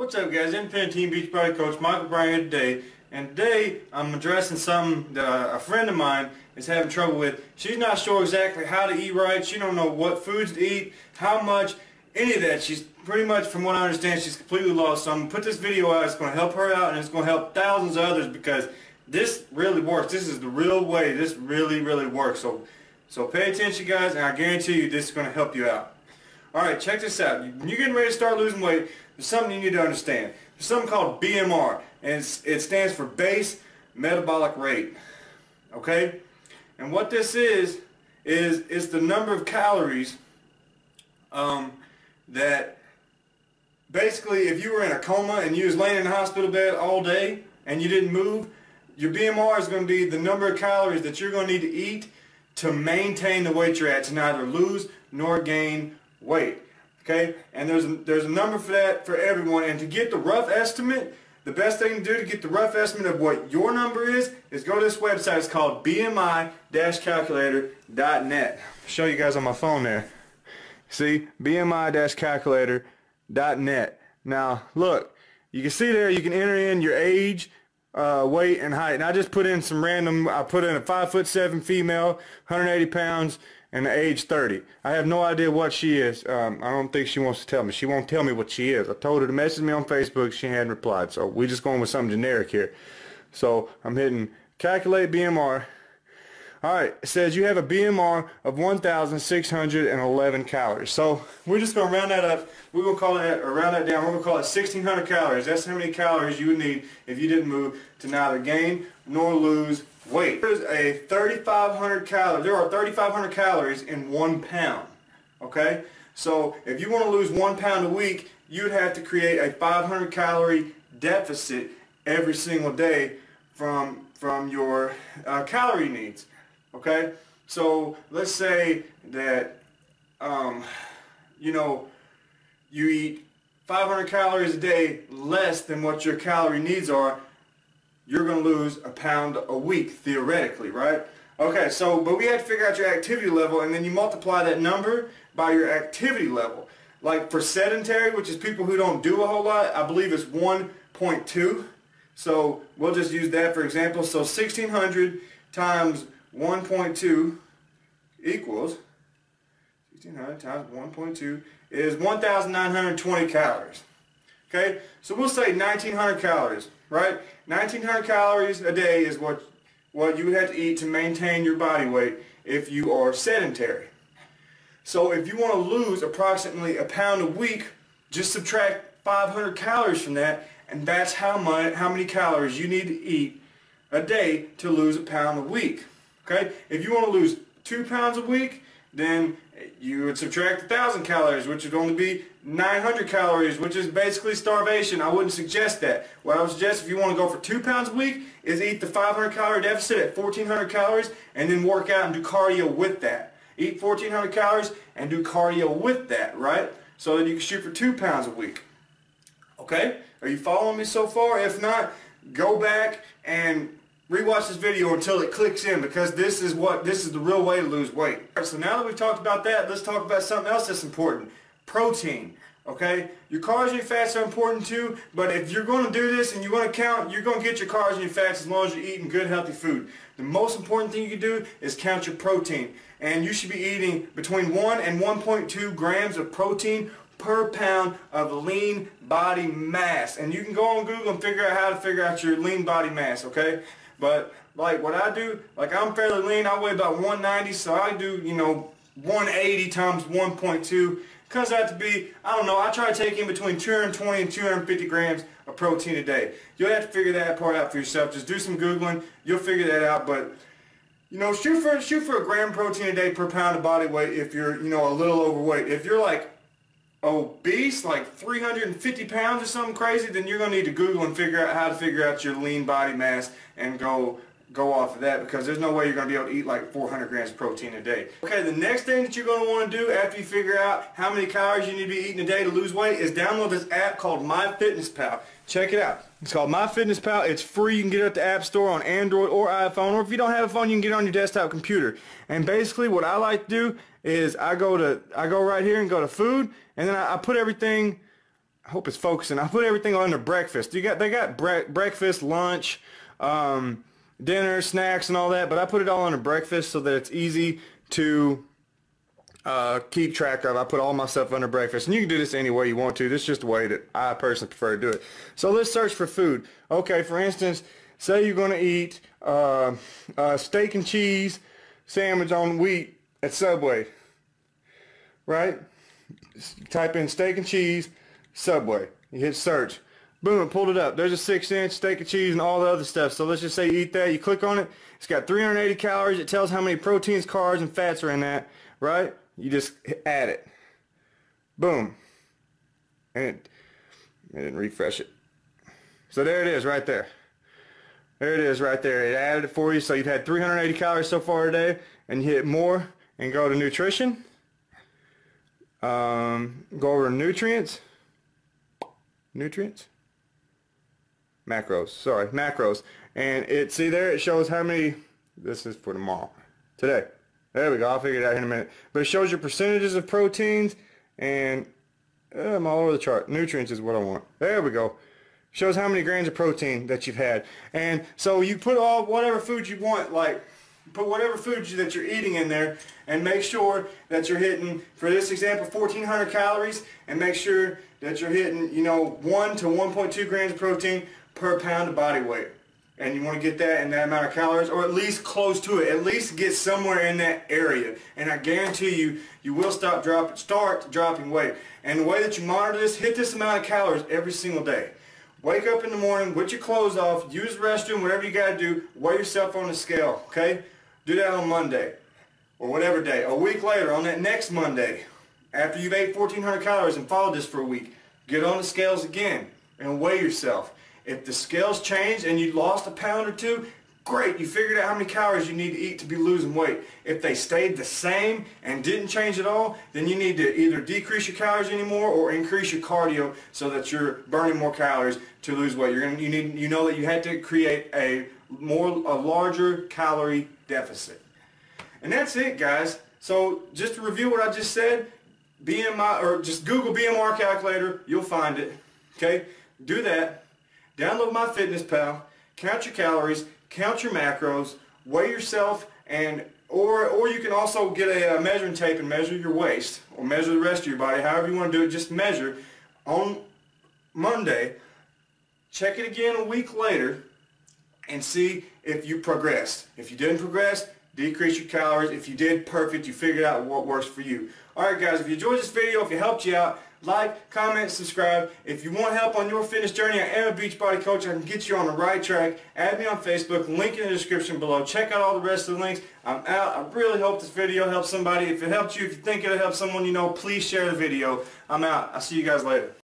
What's up guys, Independent Team Beachbody Coach Michael Bryan today and today I'm addressing something that a friend of mine is having trouble with. She's not sure exactly how to eat right, she don't know what foods to eat, how much, any of that. She's pretty much, from what I understand, she's completely lost. So I'm going to put this video out, it's going to help her out and it's going to help thousands of others because this really works. This is the real way. This really, really works. So, so pay attention guys and I guarantee you this is going to help you out. Alright, check this out. When you're getting ready to start losing weight, there's something you need to understand. There's something called BMR, and it stands for base metabolic rate. Okay? And what this is, is it's the number of calories um, that basically if you were in a coma and you was laying in a hospital bed all day and you didn't move, your BMR is going to be the number of calories that you're going to need to eat to maintain the weight you're at, to neither lose nor gain weight. Okay, and there's a, there's a number for that for everyone. And to get the rough estimate, the best thing to do to get the rough estimate of what your number is is go to this website. It's called BMI-calculator.net. Show you guys on my phone there. See, BMI-calculator.net. Now, look, you can see there you can enter in your age, uh, weight, and height. And I just put in some random. I put in a five foot seven female, 180 pounds and age 30. I have no idea what she is. Um, I don't think she wants to tell me. She won't tell me what she is. I told her to message me on Facebook. She hadn't replied. So we're just going with something generic here. So I'm hitting calculate BMR. Alright, it says you have a BMR of 1,611 calories. So we're just going to round that up. We're going to call that, or round that down, we're going to call it 1,600 calories. That's how many calories you would need if you didn't move to neither gain nor lose weight. There's a 3,500 calories. There are 3,500 calories in one pound. Okay? So if you want to lose one pound a week, you'd have to create a 500 calorie deficit every single day from from your uh, calorie needs. Okay? So let's say that um, you know you eat 500 calories a day less than what your calorie needs are you're going to lose a pound a week, theoretically, right? Okay, so, but we had to figure out your activity level, and then you multiply that number by your activity level. Like for sedentary, which is people who don't do a whole lot, I believe it's 1.2. So we'll just use that for example. So 1600 times 1.2 equals 1600 times 1.2 is 1920 calories. Okay, so we'll say 1900 calories right? 1900 calories a day is what, what you would have to eat to maintain your body weight if you are sedentary. So if you want to lose approximately a pound a week, just subtract 500 calories from that, and that's how much, how many calories you need to eat a day to lose a pound a week. Okay? If you want to lose two pounds a week, then you would subtract 1,000 calories, which would only be 900 calories, which is basically starvation. I wouldn't suggest that. What I would suggest if you want to go for 2 pounds a week is eat the 500 calorie deficit at 1,400 calories and then work out and do cardio with that. Eat 1,400 calories and do cardio with that, right? So that you can shoot for 2 pounds a week. Okay? Are you following me so far? If not, go back and rewatch this video until it clicks in because this is what this is the real way to lose weight. Right, so now that we've talked about that, let's talk about something else that's important. Protein. Okay? Your carbs and your fats are important too, but if you're going to do this and you're going to count, you're going to get your carbs and your fats as long as you're eating good healthy food. The most important thing you can do is count your protein. And you should be eating between 1 and 1.2 grams of protein per pound of lean body mass. And you can go on Google and figure out how to figure out your lean body mass, okay? But like what I do, like I'm fairly lean. I weigh about 190, so I do, you know, 180 times 1.2 comes out to be, I don't know, I try to take in between 220 and 250 grams of protein a day. You'll have to figure that part out for yourself. Just do some Googling. You'll figure that out. But, you know, shoot for, shoot for a gram protein a day per pound of body weight if you're, you know, a little overweight. If you're like obese, like 350 pounds or something crazy, then you're going to need to Google and figure out how to figure out your lean body mass and go go off of that because there's no way you're going to be able to eat like 400 grams of protein a day. Okay, the next thing that you're going to want to do after you figure out how many calories you need to be eating a day to lose weight is download this app called MyFitnessPal. Check it out. It's called MyFitnessPal. It's free. You can get it at the App Store on Android or iPhone, or if you don't have a phone, you can get it on your desktop computer. And basically, what I like to do is I go to I go right here and go to food, and then I, I put everything I hope it's focusing. I put everything under breakfast. You got they got bre breakfast, lunch, um, dinner, snacks, and all that. But I put it all under breakfast so that it's easy to uh, keep track of. I put all my stuff under breakfast. And you can do this any way you want to. This is just the way that I personally prefer to do it. So let's search for food. Okay, for instance, say you're going to eat uh, a steak and cheese sandwich on wheat at Subway. Right? Type in steak and cheese, Subway. You hit search. Boom, it pulled it up. There's a six inch steak and cheese and all the other stuff. So let's just say you eat that. You click on it. It's got 380 calories. It tells how many proteins, carbs, and fats are in that. Right? You just add it. Boom. And it, it didn't refresh it. So there it is right there. There it is right there. It added it for you. So you've had 380 calories so far today. And you hit more and go to nutrition. Um, go over to nutrients. Nutrients? Macros. Sorry, macros. And it, see there, it shows how many, this is for tomorrow. Today. There we go. I'll figure it out in a minute. But it shows your percentages of proteins and uh, I'm all over the chart. Nutrients is what I want. There we go. Shows how many grams of protein that you've had. And so you put all whatever food you want, like put whatever food that you're eating in there and make sure that you're hitting, for this example, 1,400 calories and make sure that you're hitting, you know, 1 to 1.2 grams of protein per pound of body weight. And you want to get that in that amount of calories or at least close to it. At least get somewhere in that area. And I guarantee you you will stop drop start dropping weight. And the way that you monitor this hit this amount of calories every single day. Wake up in the morning with your clothes off use the restroom whatever you got to do weigh yourself on the scale okay? Do that on Monday or whatever day. A week later on that next Monday after you've ate 1400 calories and followed this for a week get on the scales again and weigh yourself if the scales changed and you lost a pound or two, great, you figured out how many calories you need to eat to be losing weight. If they stayed the same and didn't change at all, then you need to either decrease your calories anymore or increase your cardio so that you're burning more calories to lose weight. You're gonna, you need, you know that you had to create a more, a larger calorie deficit. And that's it, guys. So just to review what I just said, BMI, or just Google BMR calculator, you'll find it. Okay, do that. Download MyFitnessPal, count your calories, count your macros, weigh yourself, and or or you can also get a, a measuring tape and measure your waist or measure the rest of your body. However you want to do it, just measure. On Monday, check it again a week later and see if you progressed. If you didn't progress, decrease your calories. If you did, perfect. You figured out what works for you. Alright guys, if you enjoyed this video, if it helped you out, like, comment, subscribe. If you want help on your fitness journey, I am a Beachbody coach. I can get you on the right track. Add me on Facebook. Link in the description below. Check out all the rest of the links. I'm out. I really hope this video helps somebody. If it helped you, if you think it'll help someone you know, please share the video. I'm out. I'll see you guys later.